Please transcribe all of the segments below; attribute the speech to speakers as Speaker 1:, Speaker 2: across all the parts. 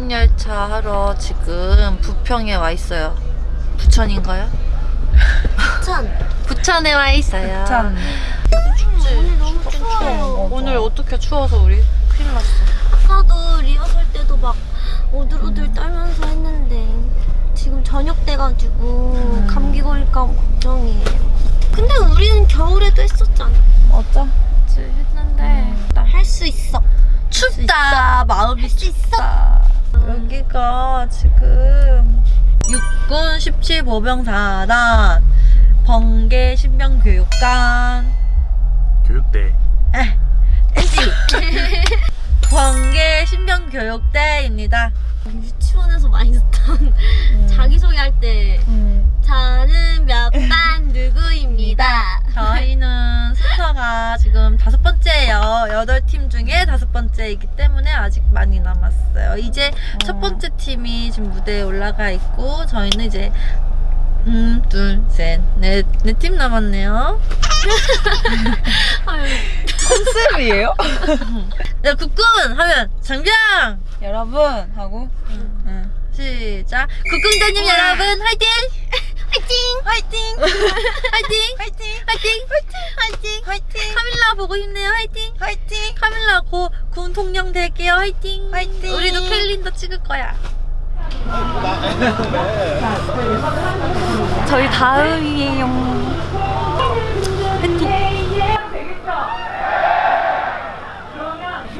Speaker 1: 방문열차 하러 지금 부평에 와 있어요. 부천인가요?
Speaker 2: 천.
Speaker 1: 부천에 와 있어요.
Speaker 3: 참.
Speaker 1: 춥지?
Speaker 2: 오늘 너무 추워요.
Speaker 1: 오늘 어떻게 추워서 우리 큰일 났어.
Speaker 2: 아까도 리허설 때도 막 오들오들 떨면서 했는데 지금 저녁 돼가지고 감기 걸릴까 걱정이에요. 근데 우리는 겨울에도 했었잖아.
Speaker 1: 그치, 했는데
Speaker 2: 할수 있어.
Speaker 1: 춥다. 마음이
Speaker 2: 수 있어.
Speaker 1: 춥다. 여기가 지금 육군 17보병사단 번개 신병교육관
Speaker 4: 교육대
Speaker 1: NG 번개 신병교육대입니다.
Speaker 2: 유치원에서 많이 듣던 자기소개할 때
Speaker 3: 음.
Speaker 2: 저는 몇 반 누구입니다.
Speaker 1: 저희는 순서가 지금 다섯 번째예요. 여덟 팀 중에 다섯 번째이기 때문에 아직 많이 남았어요. 이제 첫 번째 팀이 지금 무대에 올라가 있고 저희는 이제 음, 둘, 셋, 넷, 네 팀 남았네요.
Speaker 3: 컨셉이에요?
Speaker 1: 네, 국군 하면 장병!
Speaker 3: 여러분 하고 응.
Speaker 1: 시작. 국군대님 여러분 화이팅!
Speaker 2: 화이팅!
Speaker 1: 화이팅! 화이팅! 화이팅! 화이팅! 화이팅! 화이팅! 카밀라 보고 힘내요. 화이팅! 화이팅! 카밀라 곧 군통령 될게요. 화이팅! 화이팅! 우리도 캘린더 찍을 거야.
Speaker 3: 저희 다음이에요.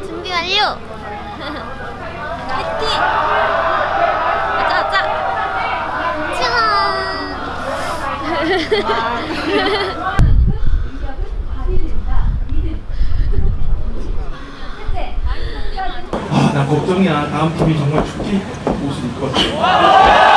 Speaker 2: 준비 완료! 화이팅! 가자, 가자! 짠!
Speaker 4: 아 나 걱정이야. 다음 팀이 정말 축제 옷을 입고 왔어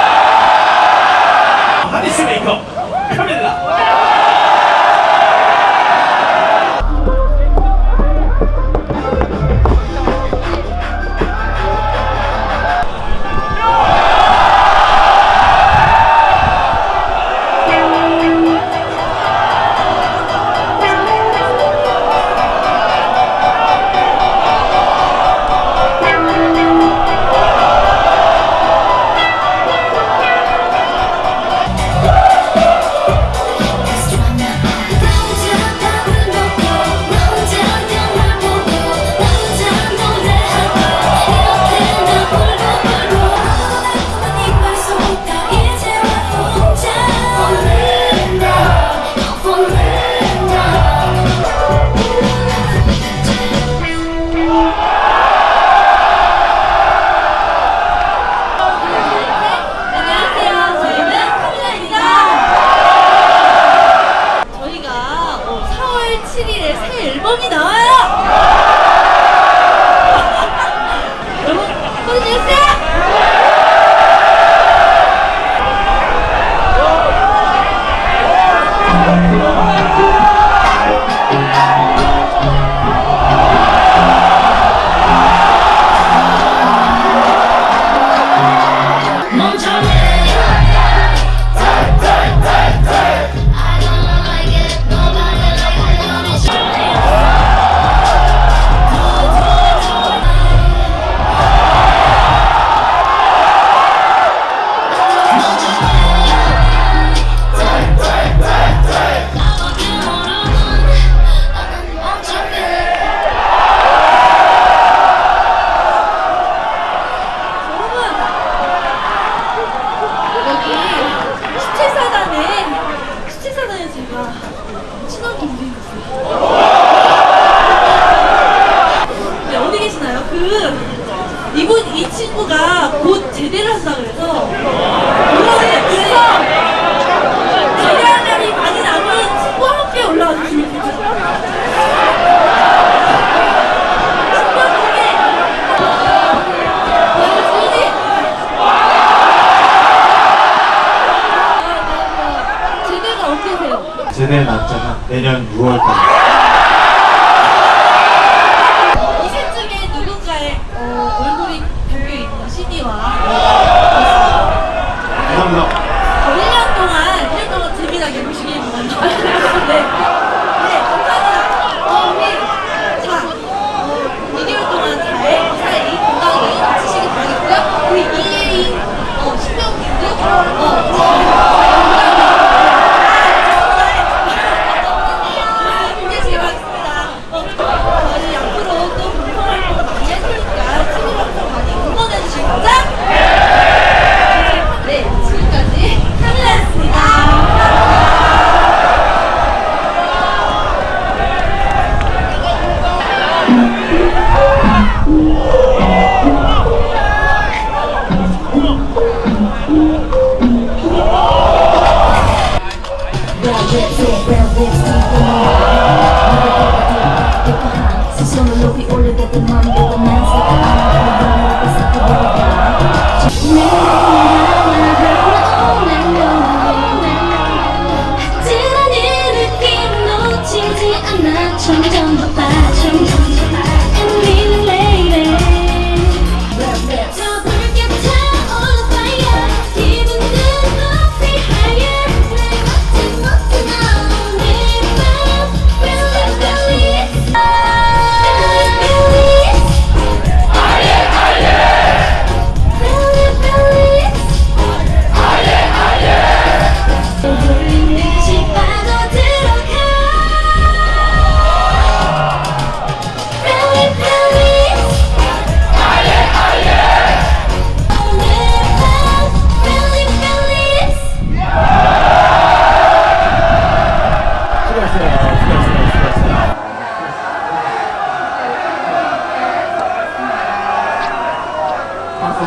Speaker 2: work get to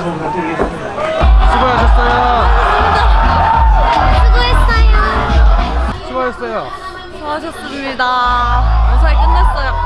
Speaker 2: 부탁드리겠습니다. 수고하셨어요.
Speaker 5: 수고했어요.
Speaker 2: 수고하셨어요.
Speaker 1: 수고하셨습니다. 잘 끝났어요.